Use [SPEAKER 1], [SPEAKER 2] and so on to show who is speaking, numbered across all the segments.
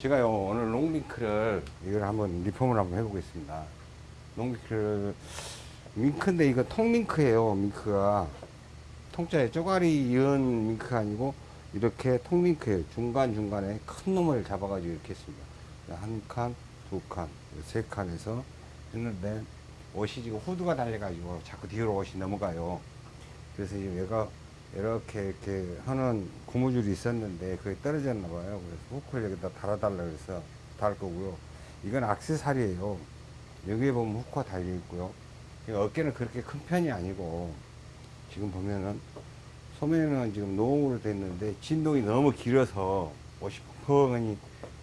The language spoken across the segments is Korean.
[SPEAKER 1] 제가요 오늘 롱링크를 이걸 한번 리폼을 한번 해보겠습니다. 롱링크를 밍크인데 이거 통밍크예요. 밍크가 통짜에 쪼가리 이은 밍크가 아니고 이렇게 통밍크예요. 중간 중간에 큰 놈을 잡아가지고 이렇게 했습니다. 한 칸, 두 칸, 세 칸에서 했는데 옷이 지금 후드가 달려가지고 자꾸 뒤로 옷이 넘어가요. 그래서 이제 얘가 이렇게 이렇게 하는 고무줄이 있었는데 그게 떨어졌나 봐요. 그래서 후크를 여기다 달아달라 그래서 달 거고요. 이건 악세사리예요. 여기에 보면 후크가 달려 있고요. 이 어깨는 그렇게 큰 편이 아니고 지금 보면은 소매는 지금 노으로 됐는데 진동이 너무 길어서 옷이 펑펑하니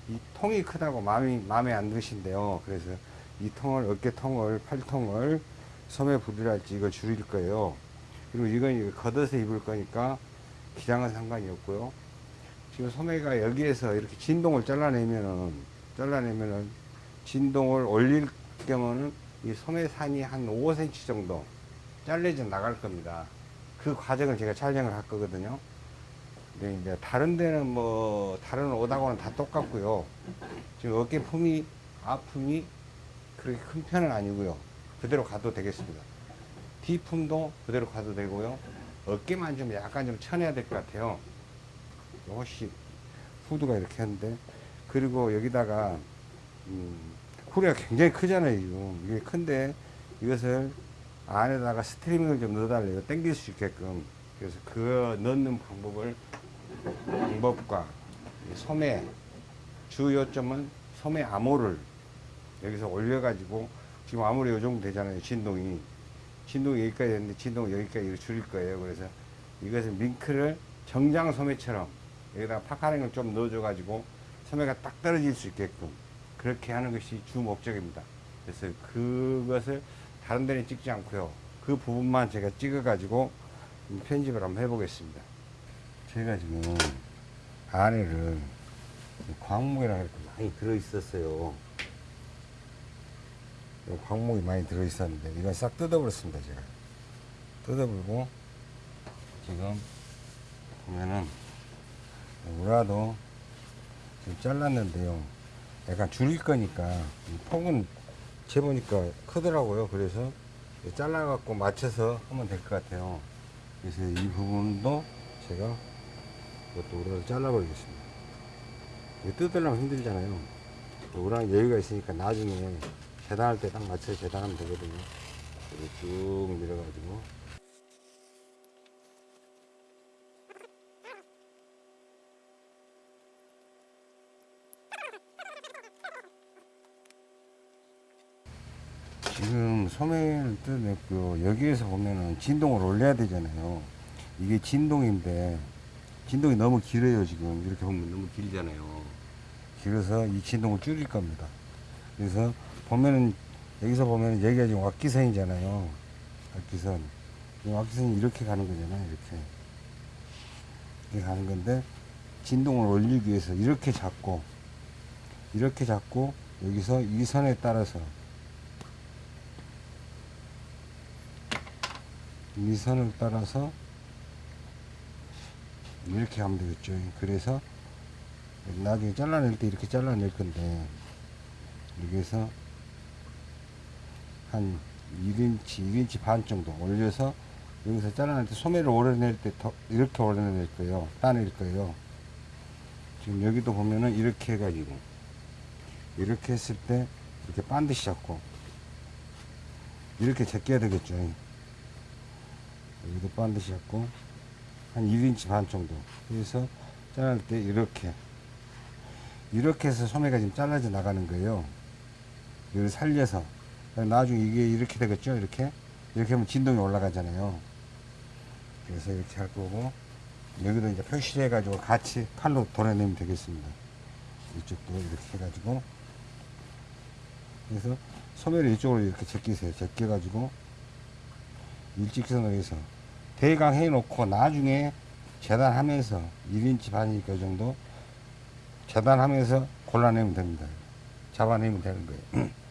[SPEAKER 1] 이 통이 크다고 마음이 마음에 안 드신대요. 그래서 이 통을 어깨 통을 팔 통을 소매 부드랄지 이걸 줄일 거예요. 그리고 이건 걷어서 입을 거니까 기장은 상관이 없고요. 지금 소매가 여기에서 이렇게 진동을 잘라내면은 잘라내면은 진동을 올릴 경우는 이 소매산이 한 5cm 정도 잘려져 나갈 겁니다. 그 과정을 제가 촬영을 할 거거든요. 근데 이제 다른 데는 뭐 다른 옷하고는 다 똑같고요. 지금 어깨 품이 아픔이 그렇게 큰 편은 아니고요. 그대로 가도 되겠습니다. 뒤품도 그대로 가도 되고요. 어깨만 좀 약간 좀 쳐내야 될 것 같아요. 요것이 후드가 이렇게 했는데 그리고 여기다가 음, 후리가 굉장히 크잖아요. 이게 큰데 이것을 안에다가 스트리밍을 좀 넣어달래요. 당길 수 있게끔. 그래서 그 넣는 방법을 방법과 이 소매 주 요점은 소매 암호를 여기서 올려가지고 지금 아무리 요 정도 되잖아요. 진동이. 진동이 여기까지 됐는데 진동 여기까지 줄일 거예요. 그래서 이것을 밍크를 정장 소매처럼 여기다가 파카링을 좀 넣어줘 가지고 소매가 딱 떨어질 수 있게끔 그렇게 하는 것이 주 목적입니다. 그래서 그것을 다른 데는 찍지 않고요. 그 부분만 제가 찍어 가지고 편집을 한번 해보겠습니다. 제가 지금 안에를 이렇게 많이 들어있었어요. 광목이 많이 들어있었는데 이건 싹 뜯어버렸습니다 제가. 뜯어버리고 지금 보면은 우라도 지금 잘랐는데요. 약간 줄일 거니까 이 폭은 재보니까 크더라고요. 그래서 잘라 갖고 맞춰서 하면 될 것 같아요. 그래서 이 부분도 제가 이것도 우라를 잘라 버리겠습니다. 뜯으려면 힘들잖아요. 우라는 여유가 있으니까 나중에 재단할 때 딱 맞춰서 재단하면 되거든요. 쭉 밀어가지고. 지금 소매를 뜯었고 여기에서 보면은 진동을 올려야 되잖아요. 이게 진동인데 진동이 너무 길어요 지금 이렇게 보면 너무 길잖아요. 길어서 이 진동을 줄일 겁니다. 그래서 보면은 여기서 보면 여기가 지금 왁기선이잖아요. 왁기선. 이 왁기선이 이렇게 가는 거잖아요. 이렇게. 이렇게 가는 건데 진동을 올리기 위해서 이렇게 잡고 이렇게 잡고 여기서 이 선에 따라서 이 선을 따라서 이렇게 하면 되겠죠. 그래서 나중에 잘라낼 때 이렇게 잘라낼 건데 여기서 한 1인치, 1인치 반 정도 올려서 여기서 잘라낼 때 소매를 오려낼 때 더 이렇게 오려낼 거예요. 따낼 거예요. 지금 여기도 보면은 이렇게 해가지고 이렇게 했을 때 이렇게 반드시 잡고 이렇게 제껴야 되겠죠. 여기도 반드시 잡고 한 1인치 반 정도 해서 자를 때 이렇게 이렇게 해서 소매가 지금 잘라져 나가는 거예요. 이걸 살려서 나중에 이게 이렇게 되겠죠? 이렇게? 이렇게 하면 진동이 올라가잖아요. 그래서 이렇게 할 거고 여기도 이제 표시를 해 가지고 같이 칼로 도려내면 되겠습니다. 이쪽도 이렇게 해 가지고. 그래서 소매를 이쪽으로 이렇게 제끼세요. 제껴 가지고 일직선으로 해서 대강 해 놓고 나중에 재단하면서 1인치 반이니까 이 정도 재단하면서 골라내면 됩니다. 잡아내면 되는 거예요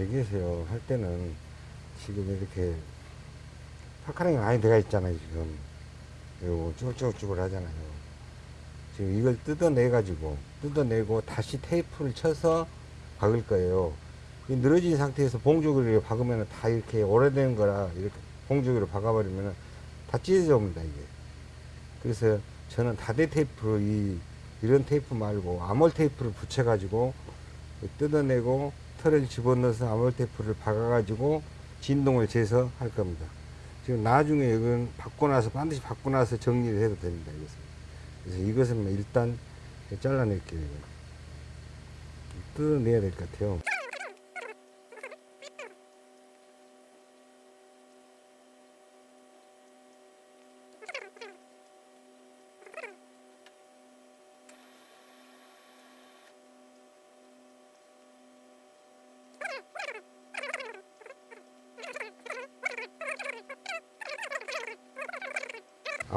[SPEAKER 1] 얘기하세요. 할 때는 지금 이렇게 puckering이 많이 들어가 있잖아요, 지금. 이거 쭈글쭈글 하잖아요. 지금 이걸 뜯어내 가지고, 뜯어내고 다시 테이프를 쳐서 박을 거예요. 이 늘어진 상태에서 봉조기를 박으면 다 이렇게 오래된 거라 이렇게 봉조기로 박아버리면 다 찢어져 옵니다, 이게. 그래서 저는 다대 테이프, 이, 이런 테이프 말고 armhole 테이프를 붙여 가지고 뜯어내고 털을 집어넣어서 아몰 테이프를 박아가지고 진동을 재서 할 겁니다. 지금 나중에 이건 받고 나서 반드시 받고 나서 정리를 해도 됩니다. 이것은. 그래서 이것은 뭐 일단 잘라낼게요. 뜯어내야 될 것 같아요.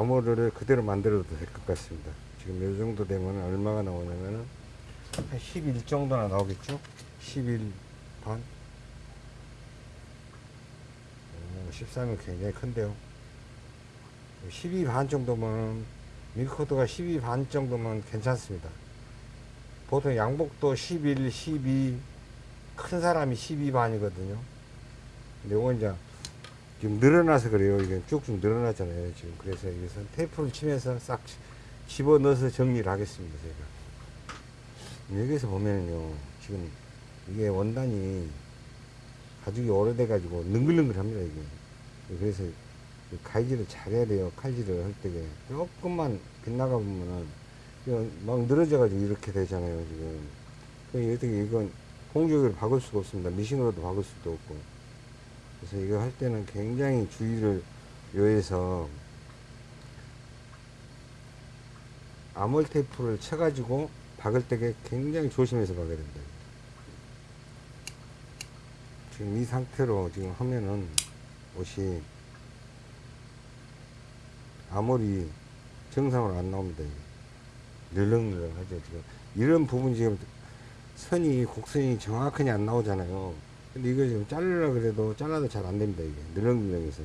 [SPEAKER 1] 암호를 그대로 만들어도 될 것 같습니다. 지금 이 정도 되면 얼마가 나오냐면은 한11 정도나 나오겠죠? 11 반? 오, 13은 굉장히 큰데요. 12반 정도면 밀코드가 12반 정도면 괜찮습니다. 보통 양복도 11, 12, 큰 사람이 12 반이거든요. 근데 이건 이제 지금 늘어나서 그래요. 이게 쭉쭉 늘어나잖아요. 지금 그래서 여기서 테이프를 치면서 싹 집어 넣어서 정리를 하겠습니다. 제가 여기서 보면요. 지금 이게 원단이 가죽이 오래돼 가지고 능글능글합니다. 이게 그래서 이 가위질을 잘해야 돼요. 칼질을 할 때에 조금만 빗나가 보면은 막 늘어져 가지고 이렇게 되잖아요. 지금 그 어떻게 이건 공조기로 박을 수가 없습니다. 미싱으로도 박을 수도 없고 그래서 이거 할 때는 굉장히 주의를 요해서 아몰 테이프를 쳐가지고 박을 때 굉장히 조심해서 박아야 된다. 지금 이 상태로 지금 하면은 옷이 아몰이 정상으로 안 나옵니다. 늘렁늘렁 하죠. 지금 이런 부분 지금 선이 곡선이 정확하게 안 나오잖아요. 근데 이거 지금 자르려 그래도 잘라도 잘 안 됩니다. 이게 늘렁늘렁해서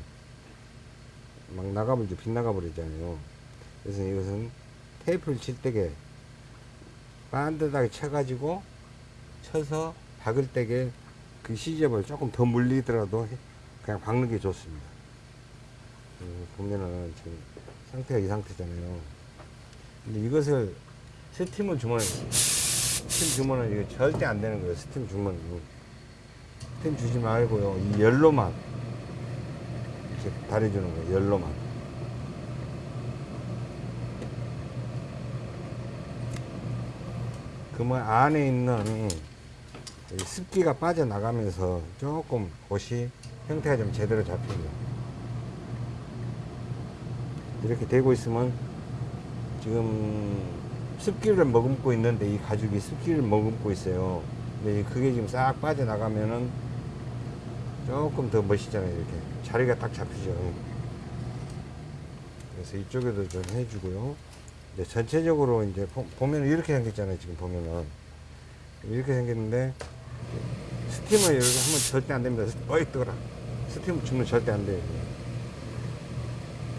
[SPEAKER 1] 막 나가버리죠. 빗나가 버리잖아요. 그래서 이것은 테이프를 칠 때게 반듯하게 쳐가지고 쳐서 박을 때게 그 시접을 조금 더 물리더라도 해- 그냥 박는 게 좋습니다. 음, 보면은 지금 상태가 이 상태잖아요. 근데 이것을 스팀을 주면 스팀 주면은 이거 절대 안 되는 거예요. 스팀 주면 스 팀 주지 말고요. 이 열로만 이렇게 다려주는 거예요. 열로만. 그러면 안에 있는 이 습기가 빠져나가면서 조금 옷이 형태가 좀 제대로 잡힙니다. 이렇게 되고 있으면 지금 습기를 머금고 있는데 이 가죽이 습기를 머금고 있어요. 근데 그게 지금 싹 빠져나가면은 조금 더 멋있잖아요. 이렇게 자리가 딱 잡히죠. 그래서 이쪽에도 좀 해주고요. 이제 전체적으로 이제 보- 보면 이렇게 생겼잖아요. 지금 보면은 이렇게 생겼는데 스팀을 이렇게 하면 절대 안 됩니다. 어이 뜨거라. 스팀 주면 절대 안 돼요.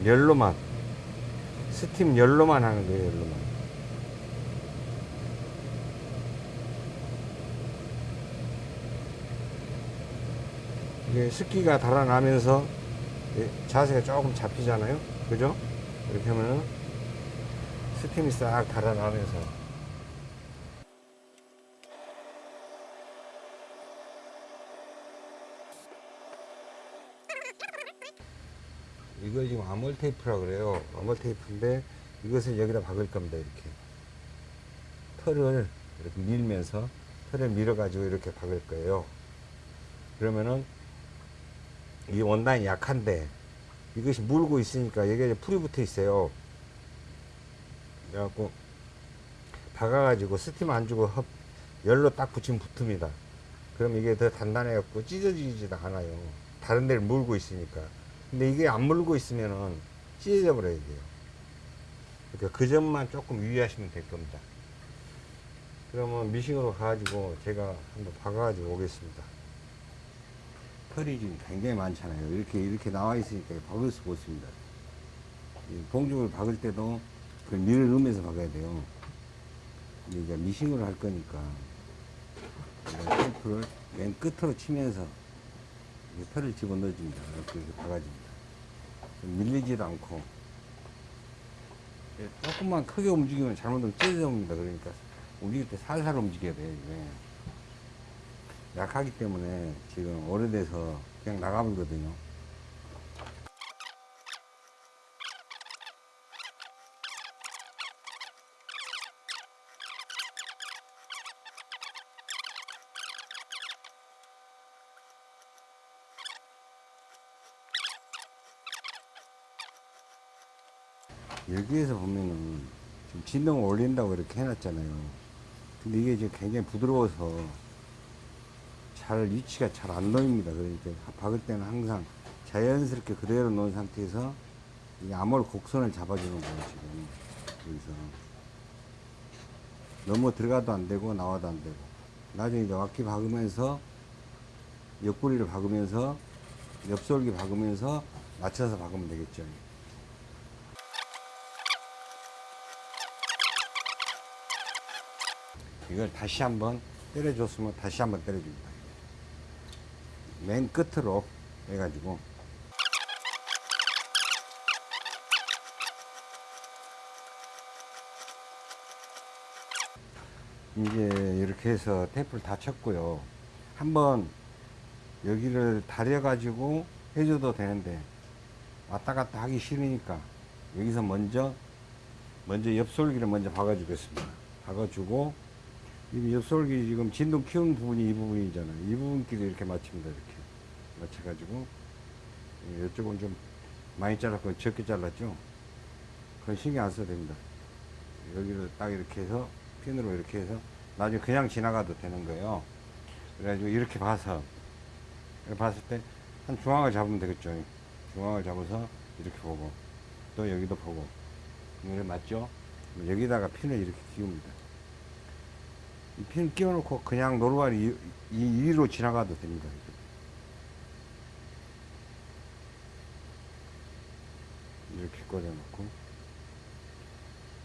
[SPEAKER 1] 열로만 스팀 열로만 하는 거예요. 열로만. 이게 습기가 달아나면서 이 자세가 조금 잡히잖아요. 그죠? 이렇게 하면은 스팀이 싹 달아나면서 이거 지금 아몰 테이프라 그래요. 아몰 테이프인데 이것을 여기다 박을 겁니다. 이렇게 털을 이렇게 밀면서 털을 밀어 가지고 이렇게 박을 거예요. 그러면은 이 원단이 약한데 이것이 물고 있으니까 여기에 풀이 붙어 있어요. 그래갖고 박아가지고 스팀 안 주고 흡, 열로 딱 붙이면 붙습니다. 그럼 이게 더 단단해갖고 찢어지지도 않아요. 다른 데를 물고 있으니까. 근데 이게 안 물고 있으면은 찢어져 버려야 돼요. 그러니까 그 점만 조금 유의하시면 될 겁니다. 그러면 미싱으로 가가지고 제가 한번 박아가지고 오겠습니다. 털이 굉장히 많잖아요. 이렇게 이렇게 나와 있으니까 박을 수가 없습니다. 이 봉죽을 박을 때도 그 밀을 넣으면서 박아야 돼요. 이제 미싱으로 할 거니까 테이프를 맨 끝으로 치면서 이 털을 집어 넣어줍니다. 이렇게 이렇게 박아줍니다. 밀리지도 않고 예, 조금만 크게 움직이면 잘못하면 찢어집니다. 그러니까 움직일 때 살살 움직여야 돼요. 약하기 때문에 지금 오래돼서 그냥 나가버리거든요. 여기에서 보면은 지금 진동을 올린다고 이렇게 해놨잖아요. 근데 이게 지금 굉장히 부드러워서 잘 위치가 잘 안 놓입니다. 그러니까 박을 때는 항상 자연스럽게 그대로 놓은 상태에서 이 암홀 곡선을 잡아주는 거예요. 지금 여기서 너무 들어가도 안 되고 나와도 안 되고 나중에 이제 왁기 박으면서 옆구리를 박으면서 옆솔기 박으면서 맞춰서 박으면 되겠죠. 이걸 다시 한번 때려줬으면 다시 한번 때려줍니다. 맨 끝으로 해가지고 이제 이렇게 해서 테이프를 다 쳤고요. 한번 여기를 다려 가지고 해줘도 되는데 왔다 갔다 하기 싫으니까 여기서 먼저 먼저 옆솔기를 먼저 박아주겠습니다. 박아주고 이 옆솔기 지금 진동 키우는 부분이 이 부분이잖아요. 이 부분끼리 이렇게 맞춥니다. 이렇게 맞춰가지고 예, 이쪽은 좀 많이 잘랐고 적게 잘랐죠. 그건 신경 안 써도 됩니다. 여기를 딱 이렇게 해서 핀으로 이렇게 해서 나중에 그냥 지나가도 되는 거예요. 그래가지고 이렇게 봐서 봤을 때 한 중앙을 잡으면 되겠죠. 중앙을 잡아서 이렇게 보고 또 여기도 보고 이게 맞죠? 여기다가 핀을 이렇게 끼웁니다. 이핀 끼워놓고 그냥 노루발이 위로 지나가도 됩니다. 이렇게 꽂아놓고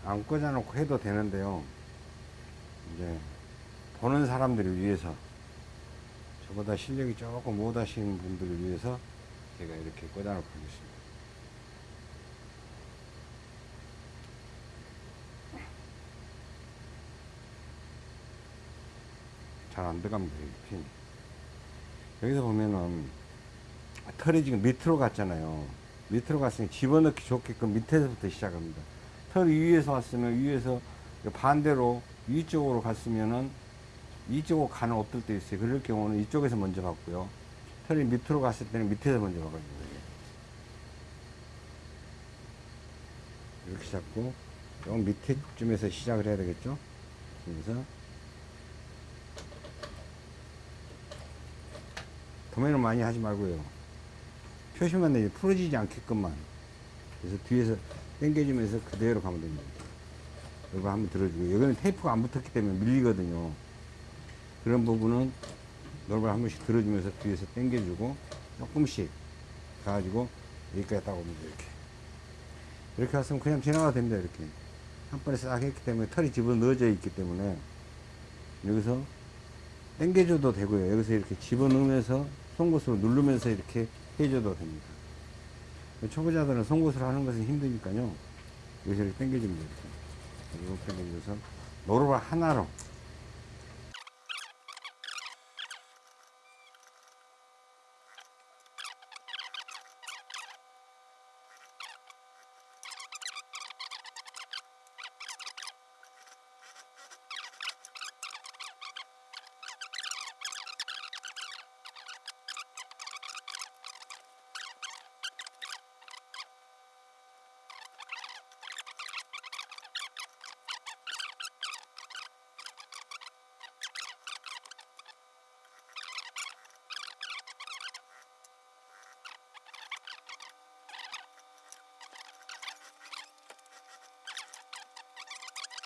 [SPEAKER 1] 안 꽂아놓고 해도 되는데요. 이제 보는 사람들을 위해서 저보다 실력이 조금 못하시는 분들을 위해서 제가 이렇게 꽂아놓고 하겠습니다. 잘 안 들어갑니다. 이 핀. 여기서 보면은 털이 지금 밑으로 갔잖아요. 밑으로 갔으니 집어넣기 좋게끔 밑에서부터 시작합니다. 털이 위에서 왔으면 위에서 반대로 위쪽으로 갔으면은 이쪽으로 가는 옷들 도 있어요. 그럴 경우는 이쪽에서 먼저 받고요. 털이 밑으로 갔을 때는 밑에서 먼저 받아줍니다. 이렇게 잡고 좀 밑에쯤에서 시작을 해야 되겠죠. 그래서 도매는 많이 하지 말고요. 표시만 내지 풀어지지 않게끔만. 그래서 뒤에서 당겨주면서 그대로 가면 됩니다. 이거 한번 들어주고 여기는 테이프가 안 붙었기 때문에 밀리거든요. 그런 부분은 노를 한 번씩 들어주면서 뒤에서 당겨주고 조금씩 가가지고 여기까지 딱 오면 돼, 이렇게. 이렇게 왔으면 그냥 지나가도 됩니다. 이렇게. 한 번에 싹 했기 때문에 털이 집어 넣어져 있기 때문에 여기서 당겨줘도 되고요. 여기서 이렇게 집어넣으면서 송곳으로 누르면서 이렇게 해줘도 됩니다. 초보자들은 송곳으로 하는 것은 힘드니까요. 이렇게 당겨주면 돼요. 이렇게 당겨줘서 노루발 하나로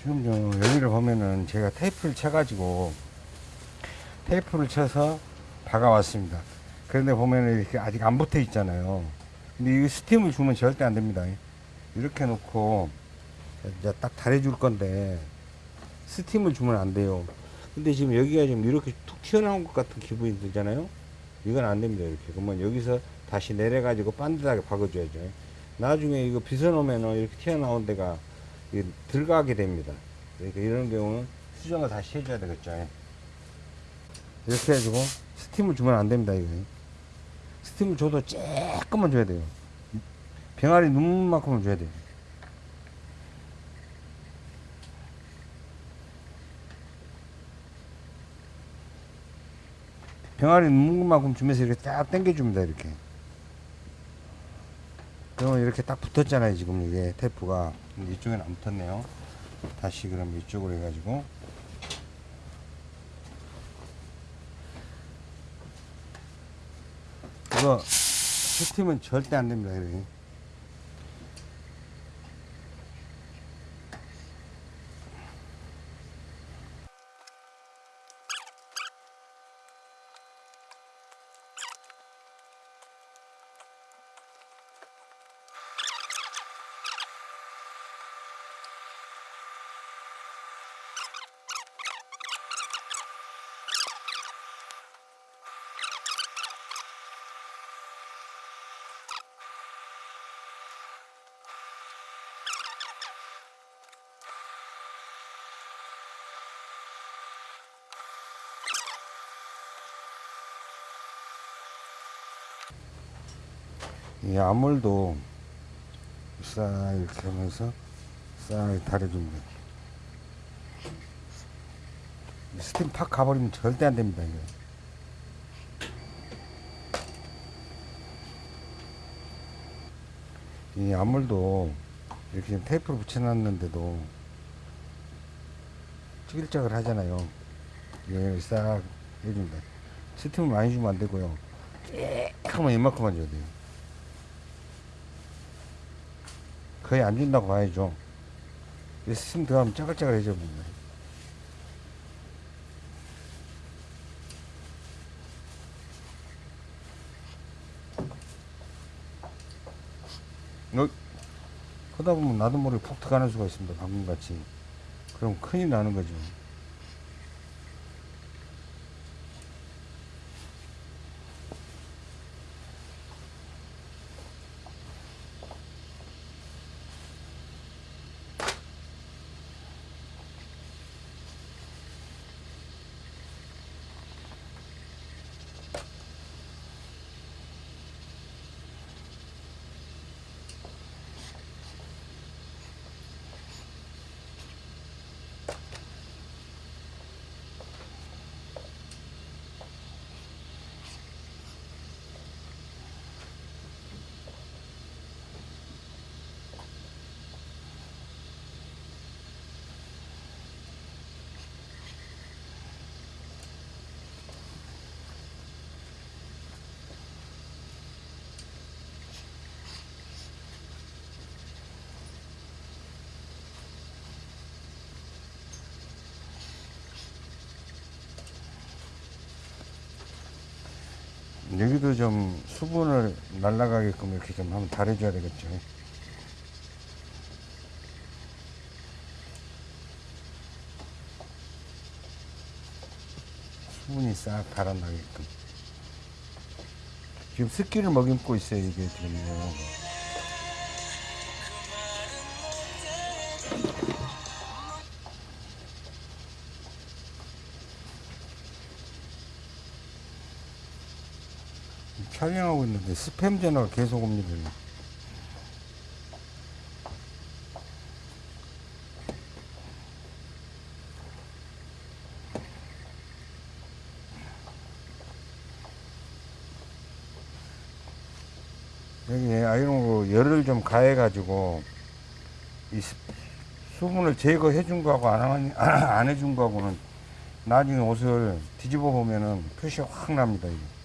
[SPEAKER 1] 지금 요 여기를 보면은 제가 테이프를 쳐가지고 테이프를 쳐서 박아왔습니다. 그런데 보면은 이렇게 아직 안 붙어 있잖아요. 근데 이 스팀을 주면 절대 안 됩니다. 이렇게 놓고 이제 딱 달해줄 건데 스팀을 주면 안 돼요. 근데 지금 여기가 지금 이렇게 툭 튀어나온 것 같은 기분이 들잖아요. 이건 안 됩니다. 이렇게. 그러면 여기서 다시 내려가지고 반듯하게 박아줘야죠. 나중에 이거 빗어놓으면은 이렇게 튀어나온 데가 들어가게 됩니다. 그러니까 이런 경우는 수정을 다시 해줘야 되겠죠. 이렇게 해가지고 스팀을 주면 안 됩니다. 이거. 스팀을 줘도 조금만 줘야 돼요. 병아리 눈만큼은 줘야 돼요. 병아리 눈만큼 주면서 이렇게 딱 당겨줍니다. 이렇게. 이렇게 딱 붙었잖아요. 지금 이게 테이프가. 근데 이쪽에는 안 붙었네요. 다시 그럼 이쪽으로 해가지고. 이거 스팀은 절대 안 됩니다. 이렇 이 암홀도 싹 이렇게 하면서 싹 달아줍니다. 스팀 팍 가버리면 절대 안 됩니다. 이거. 이 암홀도 이렇게 테이프로 붙여놨는데도 찌글짝을 하잖아요. 싹 해줍니다. 스팀을 많이 주면 안 되고요. 조금만 이만큼만 줘야 돼요. 거의 안 준다고 봐야죠. 스팀 들어가면 짜글짜글해져 봅니다. 어, 하다 보면 나도 모르게 푹 들어가는 수가 있습니다. 방금 같이. 그럼 큰일 나는 거죠. 여기도 좀 수분을 날아가게끔 이렇게 좀 한번 달해줘야 되겠죠. 수분이 싹 달아나게끔. 지금 습기를 머금고 있어요, 이게 지금요. 촬영하고 있는데 스팸 전화가 계속 옵니다. 여기 아이롱으로 열을 좀 가해 가지고 이 수- 수분을 제거해 준 거하고 안, 한- 안 해준 거하고는 나중에 옷을 뒤집어 보면은 표시가 확 납니다. 이게.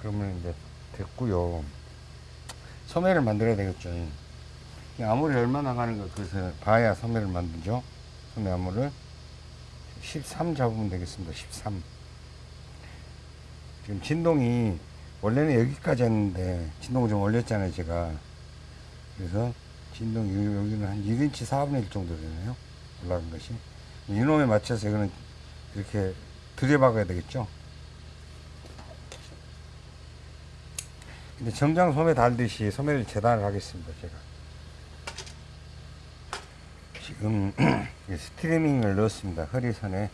[SPEAKER 1] 그러면 이제 됐고요. 소매를 만들어야 되겠죠. 이 암홀이 얼마나 가는가 그래서 봐야 소매를 만들죠. 소매 암홀을 13 잡으면 되겠습니다. 13. 지금 진동이 원래는 여기까지 했는데 진동을 좀 올렸잖아요. 제가. 그래서 여기- 여기는 한 1인치 4분의 1 정도 되네요. 올라간 것이. 이놈에 맞춰서 이거는 이렇게 들여박아야 되겠죠. 근데 정장 소매 달듯이 소매를 재단을 하겠습니다. 제가. 지금 이 스트리밍을 넣었습니다. 허리선에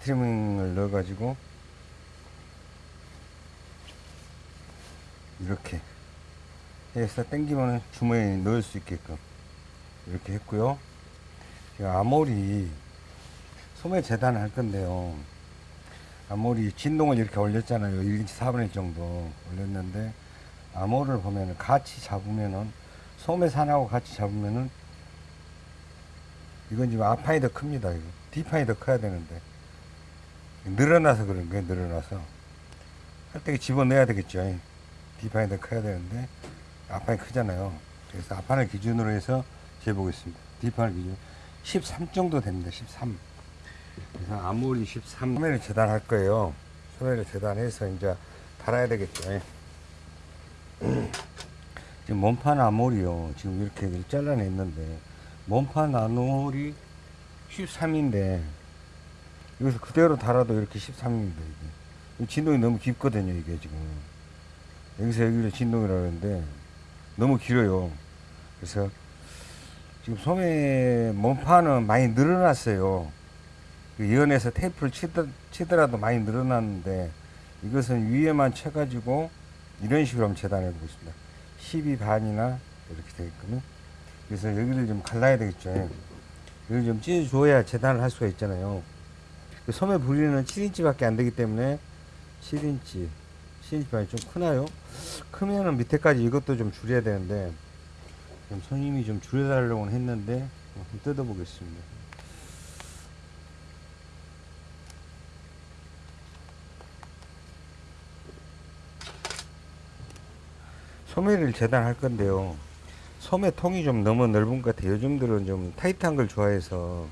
[SPEAKER 1] 스트리밍을 넣어가지고 이렇게 해서 당기면 주머니에 넣을 수 있게끔 이렇게 했고요. 아모리 소매 재단을 할 건데요. 아모리 진동을 이렇게 올렸잖아요. 1인치 4분의 1 정도 올렸는데 암호를 보면은 같이 잡으면은 소매산하고 같이 잡으면은 이건 지금 앞판이 더 큽니다. 이거 뒷판이 더 커야 되는데 늘어나서 그런 거예요. 늘어나서 할 때 집어넣어야 되겠죠. 뒷판이 더 커야 되는데 앞판이 크잖아요. 그래서 앞판을 기준으로 해서 재보겠습니다. 뒷판을 기준 13 정도 됩니다. 13. 그래서 아무리 13 소매를 재단할 거예요. 소매를 재단해서 이제 달아야 되겠죠. 지금 몸판 아몰이요. 지금 이렇게 잘라냈는데, 몸판 아몰이 13인데, 여기서 그대로 달아도 이렇게 13입니다, 이게. 이 진동이 너무 깊거든요, 이게 지금. 여기서 여기로 진동이라고 하는데, 너무 길어요. 그래서, 지금 소매 몸판은 많이 늘어났어요. 그 연에서 테이프를 치더, 치더라도 많이 늘어났는데, 이것은 위에만 쳐가지고, 이런 식으로 한번 재단해 보겠습니다. 12 반이나 이렇게 되게끔요. 그래서 여기를 좀 갈라야 되겠죠. 여기를 좀 찢어줘야 재단을 할 수가 있잖아요. 그 소매 부리는 7인치 밖에 안 되기 때문에 7인치, 7인치 반이 좀 크나요? 크면은 밑에까지 이것도 좀 줄여야 되는데 손님이 좀 줄여달라고 했는데 한번 뜯어보겠습니다. 소매를 재단할 건데요. 소매 통이 좀 너무 넓은 것 같아요. 요즘 들은 좀 타이트한 걸 좋아해서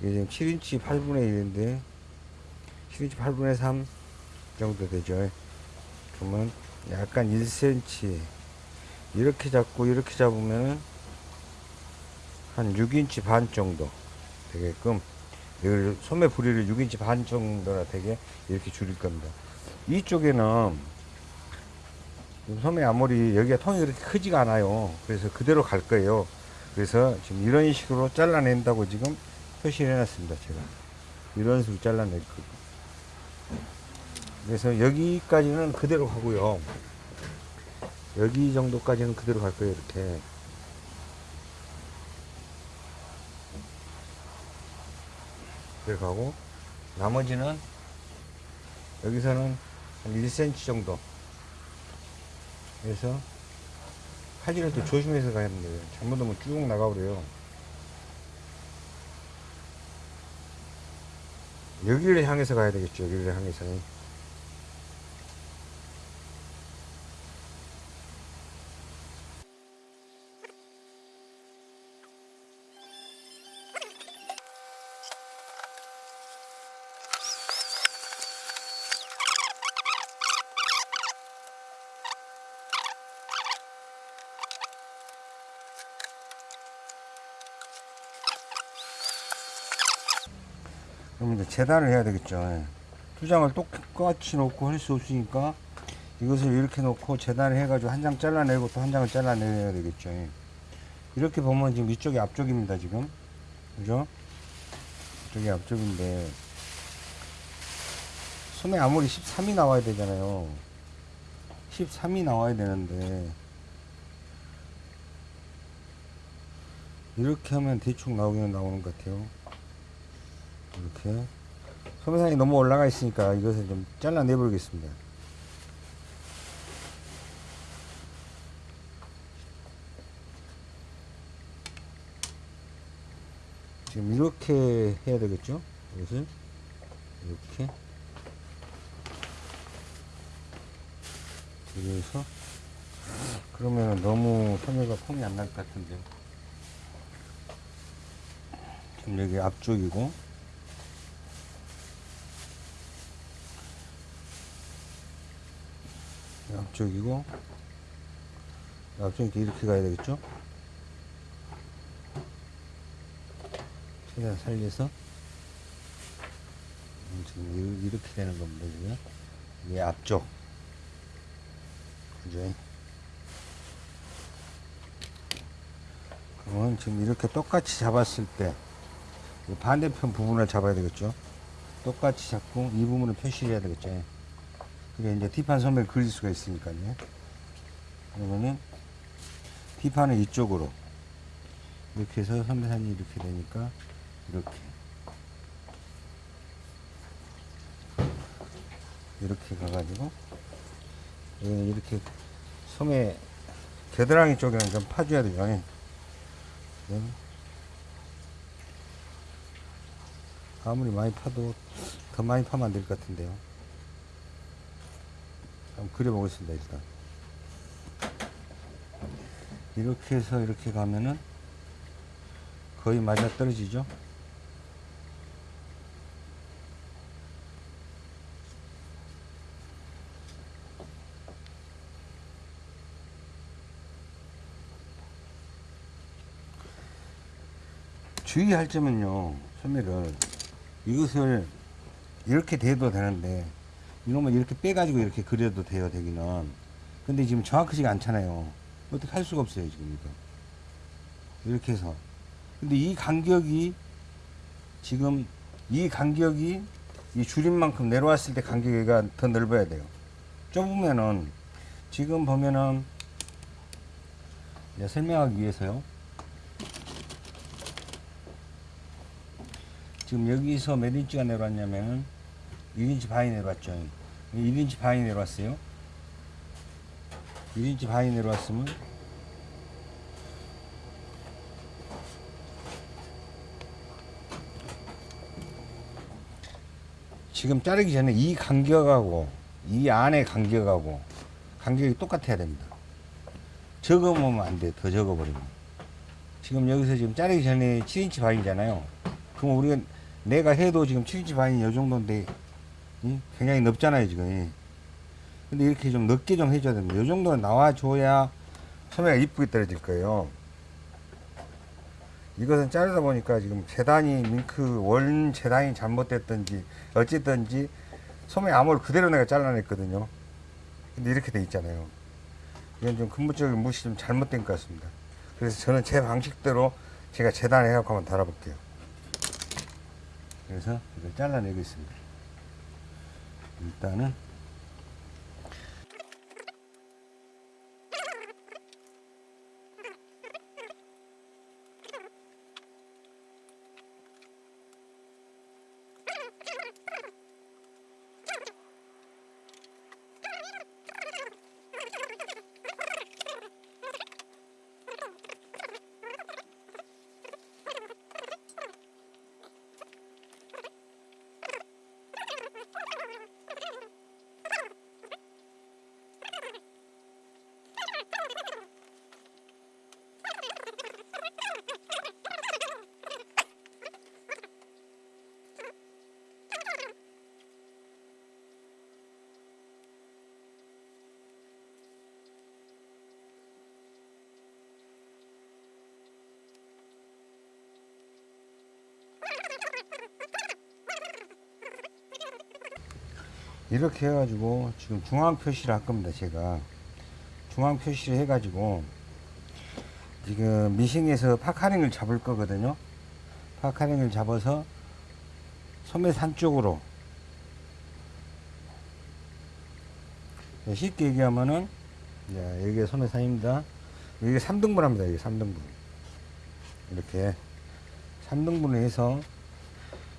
[SPEAKER 1] 이게 지금 7인치 8분의 1인데 7인치 8분의 3 정도 되죠. 그러면 약간 1cm 이렇게 잡고 이렇게 잡으면 한 6인치 반 정도 되게끔 소매 부리를 6인치 반 정도나 되게 이렇게 줄일 겁니다. 이쪽에는 소매 아무리 여기가 통이 그렇게 크지가 않아요. 그래서 그대로 갈 거예요. 그래서 지금 이런 식으로 잘라낸다고 지금 표시를 해놨습니다. 제가 이런 식으로 잘라낼 거고. 그래서 여기까지는 그대로 가고요. 여기 정도까지는 그대로 갈 거예요. 이렇게. 그대로 가고 나머지는 여기서는 한 1cm 정도 그래서 칼질을 또 조심해서 가야 됩니다. 잘못하면 쭉 나가버려요. 여기를 향해서 가야 되겠죠. 여기를 향해서. 그 재단을 해야 되겠죠. 예. 두 장을 똑같이 놓고 할 수 없으니까 이것을 이렇게 놓고 재단을 해가지고 한 장 잘라내고 또 한 장을 잘라내야 되겠죠. 예. 이렇게 보면 지금 이쪽이 앞쪽입니다. 지금 그죠? 이쪽이 앞쪽인데 손에 아무리 13이 나와야 되잖아요. 13이 나와야 되는데 이렇게 하면 대충 나오기는 나오는 것 같아요. 이렇게 소매상이 너무 올라가 있으니까 이것을 좀 잘라내 보겠습니다. 지금 이렇게 해야 되겠죠? 이것을 이렇게 그래서 그러면 너무 소매가 폼이 안 날 것 같은데 지금 여기 앞쪽이고 여기 앞쪽이고 여기 앞쪽 이렇게 이렇게 가야 되겠죠? 최대한 살려서 음, 지금 이- 이렇게 되는 겁니다 지금 이게 앞쪽 그죠? 그러면 지금 이렇게 똑같이 잡았을 때이 반대편 부분을 잡아야 되겠죠? 똑같이 잡고 이 부분을 표시를 해야 되겠죠? 그게 이제 뒷판 소매를 그릴 수가 있으니까요. 그러면은 뒷판은 이쪽으로 이렇게 해서 선배산이 이렇게 되니까 이렇게 이렇게 가가지고 여기는 이렇게 소매 겨드랑이 쪽에는 좀 파줘야 돼요. 네. 아무리 많이 파도 더 많이 파면 안 될 것 같은데요. 한번 그려보겠습니다, 일단. 이렇게 해서 이렇게 가면은 거의 맞아 떨어지죠? 주의할 점은요, 소매를 이것을 이렇게 대도 되는데 이놈을 이렇게 빼가지고 이렇게 그려도 돼요 되기는. 근데 지금 정확하지가 않잖아요. 어떻게 할 수가 없어요 지금 이거. 이렇게 해서. 근데 이 간격이 지금 이 간격이 이 줄임만큼 내려왔을 때 간격이가 더 넓어야 돼요. 좁으면은 지금 보면은 설명하기 위해서요. 지금 여기서 몇 인치가 내려왔냐면은 1인치 반이 내려왔죠. 1인치 반이 내려왔어요. 1인치 반이 내려왔으면 지금 자르기 전에 이 간격하고 이 안에 간격하고 간격이 똑같아야 됩니다. 적으면 안 돼. 더 적어버리면. 지금 여기서 지금 자르기 전에 7인치 반이잖아요. 그럼 우리가 내가 해도 지금 7인치 반이 이 정도인데 이? 굉장히 넓잖아요 지금. 근데 이렇게 좀 넓게 좀 해줘야 됩니다. 이 정도는 나와줘야 소매가 이쁘게 떨어질 거예요. 이것은 자르다 보니까 지금 재단이 밍크 원 재단이 잘못됐든지 어쨌든지 소매 암홀 그대로 내가 잘라냈거든요. 근데 이렇게 돼 있잖아요. 이건 좀 근본적인 무시 좀 잘못된 것 같습니다. 그래서 저는 제 방식대로 제가 재단해 갖고 한번 달아볼게요. 그래서 이걸 잘라내겠습니다. 일단은 이렇게 해가지고 지금 중앙 표시를 할 겁니다 제가. 중앙 표시를 해가지고 지금 미싱에서 파카링을 잡을 거거든요. 파카링을 잡아서 소매산 쪽으로 쉽게 얘기하면은 자, 여기가 소매산입니다. 여기 3등분 합니다 여기 3등분. 이렇게 3등분을 해서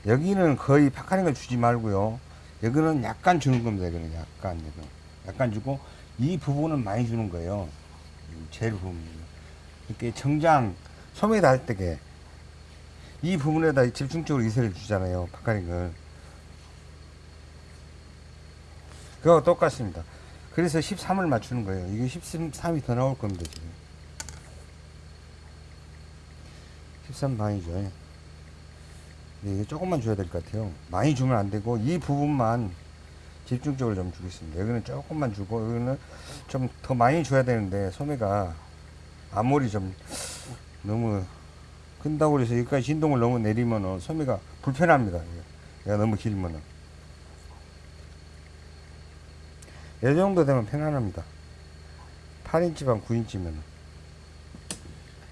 [SPEAKER 1] 여기는 거의 파카링을 주지 말고요 여기는 약간 주는 겁니다. 여기는 약간, 여기 약간 주고, 이 부분은 많이 주는 거예요. 이 제일 부분. 이렇게 정장, 소매다 할 때게, 이 부분에다 집중적으로 이세를 주잖아요. 파카링을. 그거 똑같습니다. 그래서 13을 맞추는 거예요. 이게 13이 더 나올 겁니다, 지금. 13 반이죠. 네, 이게 조금만 줘야 될 것 같아요. 많이 주면 안 되고, 이 부분만 집중적으로 좀 주겠습니다. 여기는 조금만 주고, 여기는 좀 더 많이 줘야 되는데, 소매가 앞머리 좀 너무 큰다고 해서 여기까지 진동을 너무 내리면은 소매가 불편합니다. 얘가 너무 길면은. 이 정도 되면 편안합니다. 8인치 반 9인치면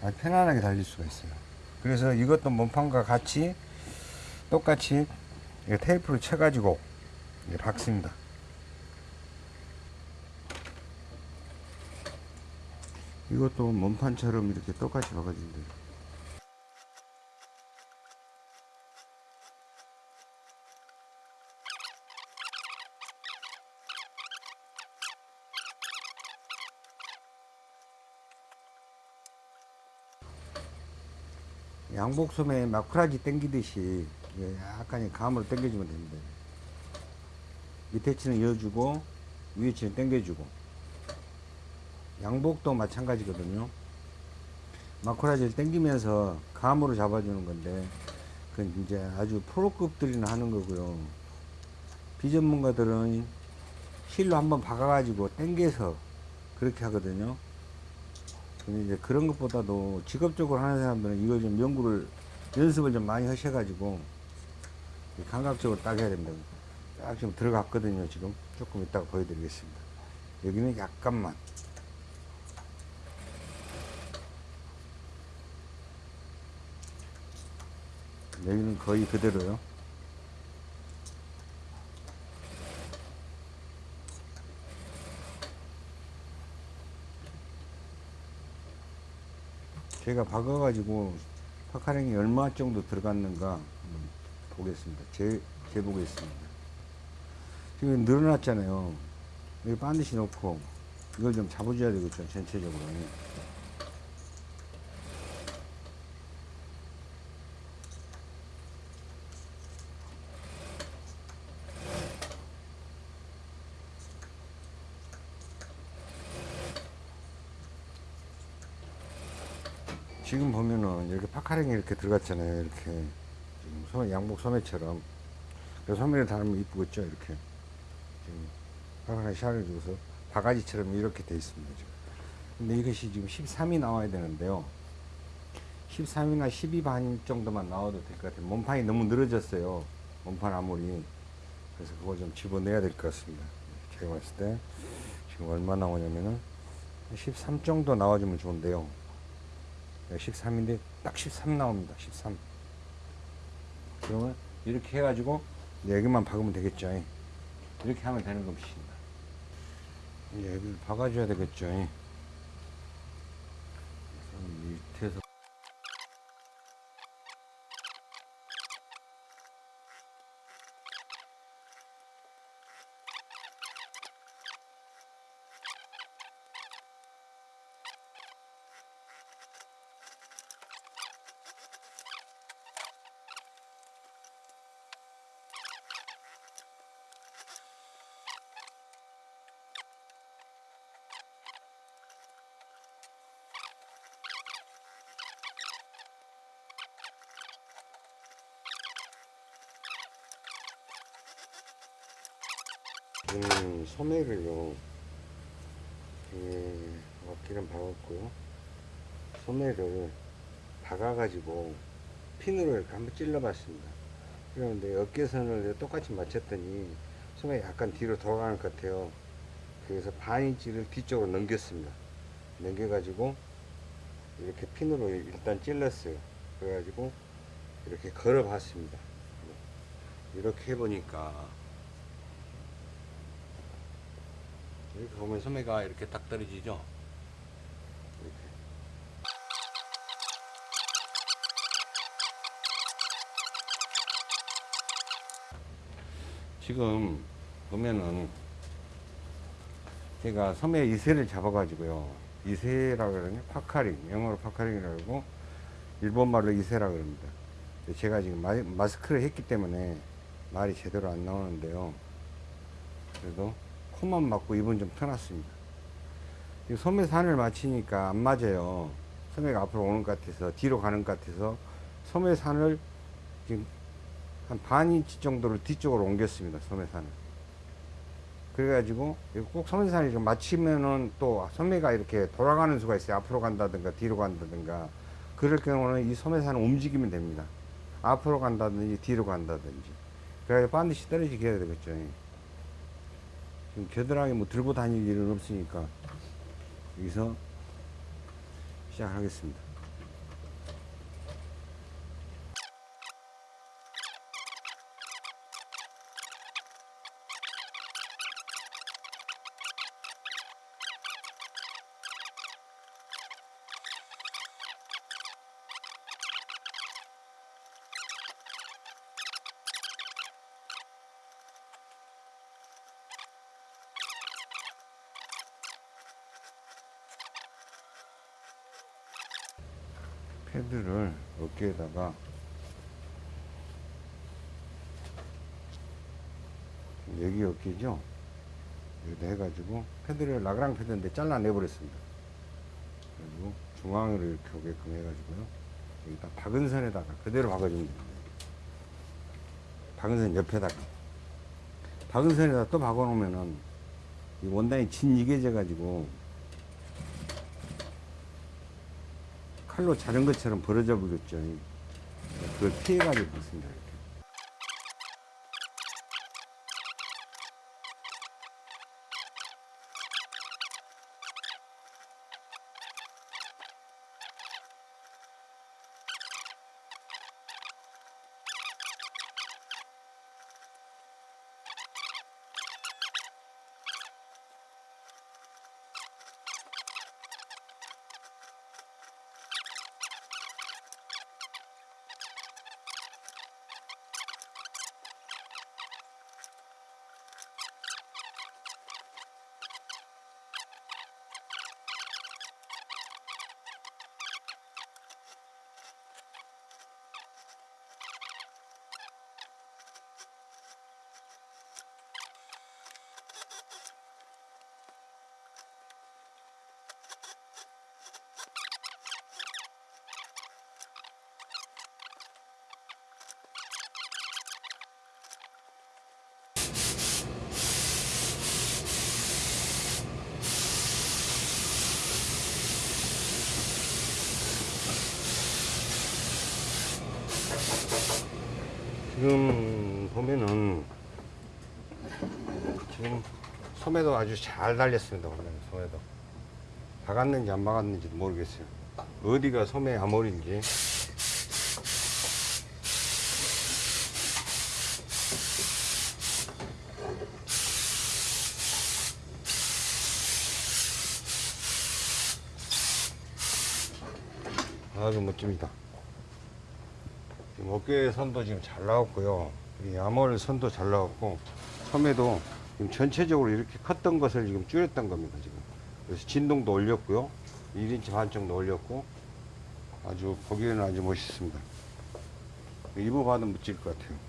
[SPEAKER 1] 아주 편안하게 달릴 수가 있어요. 그래서 이것도 몸판과 같이 똑같이 테이프를 쳐가지고 박습니다. 이것도 몸판처럼 이렇게 똑같이 박아주면 돼요. 양복소매 마쿠라지 당기듯이 예, 약간 감으로 당겨주면 됩니다. 밑에 치는 이어주고 위에 치는 당겨주고 양복도 마찬가지거든요. 마쿠라지를 당기면서 감으로 잡아주는 건데 그건 이제 아주 프로급들이나 하는 거고요. 비전문가들은 실로 한번 박아가지고 당겨서 그렇게 하거든요. 근데 이제 그런 것보다도 직업적으로 하는 사람들은 이걸 좀 연구를 연습을 좀 많이 하셔가지고 감각적으로 딱 해야 됩니다. 딱 지금 들어갔거든요. 지금 조금 이따가 보여드리겠습니다. 여기는 약간만. 여기는 거의 그대로요. 제가 박아가지고 파카랭이 얼마 정도 들어갔는가 보겠습니다. 재, 재보겠습니다. 지금 늘어났잖아요. 여기 반드시 놓고 이걸 좀 잡아줘야 되겠죠. 전체적으로. 지금 보면은 이렇게 파카랭이 이렇게 들어갔잖아요. 이렇게 소매, 양복 소매처럼. 그래서 소매를 달면 이쁘겠죠. 이렇게 지금 파카랭이 샤를 주고서 바가지처럼 이렇게 돼 있습니다. 지금. 근데 이것이 지금 13이 나와야 되는데요. 13이나 12 반 정도만 나와도 될 것 같아요. 몸판이 너무 늘어졌어요. 몸판 아무리. 그래서 그걸 좀 집어내야 될 것 같습니다. 제가 봤을 때 지금 얼마 나오냐면은 13 정도 나와주면 좋은데요. 13인데 딱 13 나옵니다. 13. 그러면 이렇게 해가지고 여기만 박으면 되겠죠. 이렇게 하면 되는. 이제 여기를 박아줘야 되겠죠. 그래서 밑에서 음, 소매를요. 음, 어깨는 박았고요. 소매를 박아가지고 핀으로 이렇게 한번 찔러봤습니다. 그런데 어깨선을 똑같이 맞췄더니 소매가 약간 뒤로 돌아가는 것 같아요. 그래서 반 인치를 뒤쪽으로 넘겼습니다. 넘겨가지고 이렇게 핀으로 일단 찔렀어요. 그래가지고 이렇게 걸어봤습니다. 이렇게 해보니까 이렇게 보면 소매가 이렇게 딱 떨어지죠. 이렇게. 지금 보면은 제가 소매 いせ를 잡아 가지고요. いせ라 그러냐? puckering. 영어로 puckering이라고 일본말로 いせ라 그럽니다. 제가 지금 마, 마스크를 했기 때문에 말이 제대로 안 나오는데요. 그래도 코만 맞고 입은 좀 터놨습니다. 이 소매 산을 맞추니까 안 맞아요. 소매가 앞으로 오는 것 같아서 뒤로 가는 것 같아서 소매 산을 지금 한 반 인치 정도를 뒤쪽으로 옮겼습니다. 소매 산을. 그래가지고 꼭 소매산이 좀 맞추면은 또 소매가 이렇게 돌아가는 수가 있어요. 앞으로 간다든가 뒤로 간다든가 그럴 경우는 이 소매산을 움직이면 됩니다. 앞으로 간다든지 뒤로 간다든지 그래야 반드시 떨어지게 해야 되겠죠. 지금 겨드랑이 뭐 들고 다닐 일은 없으니까 여기서 시작하겠습니다. 패드를 어깨에다가 여기 어깨죠? 여기다 해가지고 패드를 라그랑 패드인데 잘라내버렸습니다. 그리고 중앙으로 이렇게 오게끔 해가지고요. 여기다 박은 선에다가 그대로 박아주면 됩니다. 박은 선 옆에다가. 박은 선에다 또 박아놓으면은 이 원단이 진 이게 져가지고 칼로 자른 것처럼 벌어져 버렸죠. 그걸 피해가지고 있습니다. 지금 보면은 지금 소매도 아주 잘 달렸습니다. 원래 소매도 박았는지 안 박았는지도 모르겠어요. 어디가 소매 암홀인지 아주 멋집니다. 어깨 선도 지금 잘 나왔고요. 이 암홀 선도 잘 나왔고 소매도 지금 전체적으로 이렇게 컸던 것을 지금 줄였던 겁니다. 지금 그래서 진동도 올렸고요. 1인치 반 정도 올렸고 아주 보기에는 아주 멋있습니다. 입어봐도 멋질 것 같아요.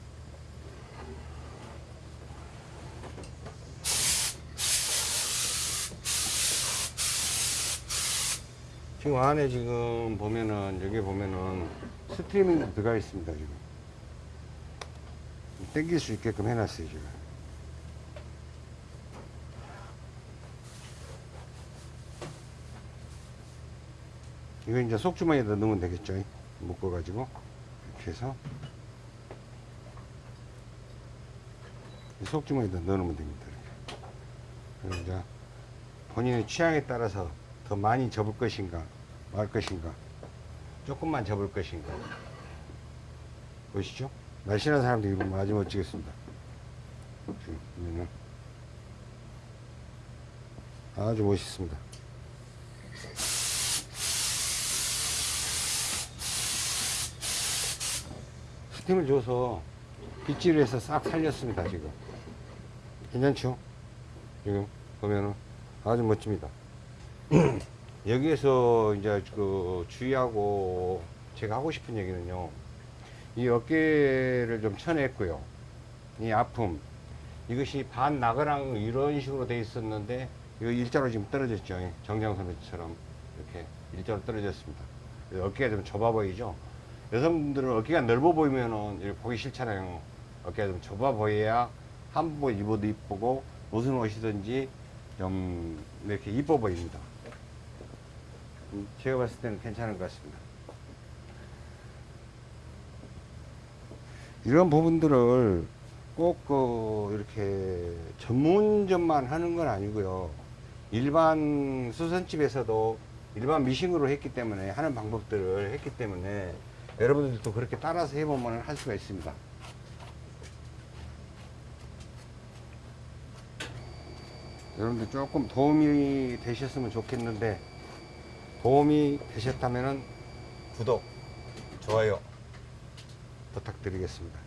[SPEAKER 1] 지금 안에 지금 보면은 여기 보면은 스트리밍도 들어가 있습니다 지금. 당길 수 있게끔 해놨어요 지금. 이거 이제 속주머니에다 넣으면 되겠죠? 묶어 가지고. 이렇게 해서. 이 속주머니에다 넣어놓으면 됩니다 이렇게. 그리고 이제 본인의 취향에 따라서 더 많이 접을 것인가 말 것인가 조금만 접을 것인가. 보시죠. 날씬한 사람들 입으면 아주 멋지겠습니다. 아주 멋있습니다. 스팀을 줘서 빗질을 해서 싹 살렸습니다 지금. 괜찮죠? 지금 보면은 아주 멋집니다 여기에서 이제 그 주의하고 제가 하고 싶은 얘기는요. 이 어깨를 좀 쳐냈고요. 이 아픔. 이것이 반 나그랑 이런 식으로 돼 있었는데 이거 일자로 지금 떨어졌죠. 정장 선배처럼 이렇게 일자로 떨어졌습니다. 어깨가 좀 좁아 보이죠. 여성분들은 어깨가 넓어 보이면은 보기 싫잖아요. 어깨가 좀 좁아 보여야 한복 입어도 이쁘고 무슨 옷이든지 좀 이렇게 이뻐 보입니다. 음, 제가 봤을 때는 괜찮은 것 같습니다. 이런 부분들을 꼭 그 이렇게 전문점만 하는 건 아니고요. 일반 수선집에서도 일반 미싱으로 했기 때문에 하는 방법들을 했기 때문에 여러분들도 그렇게 따라서 해보면 할 수가 있습니다. 여러분들 조금 도움이 되셨으면 좋겠는데 도움이 되셨다면 구독, 좋아요 부탁드리겠습니다.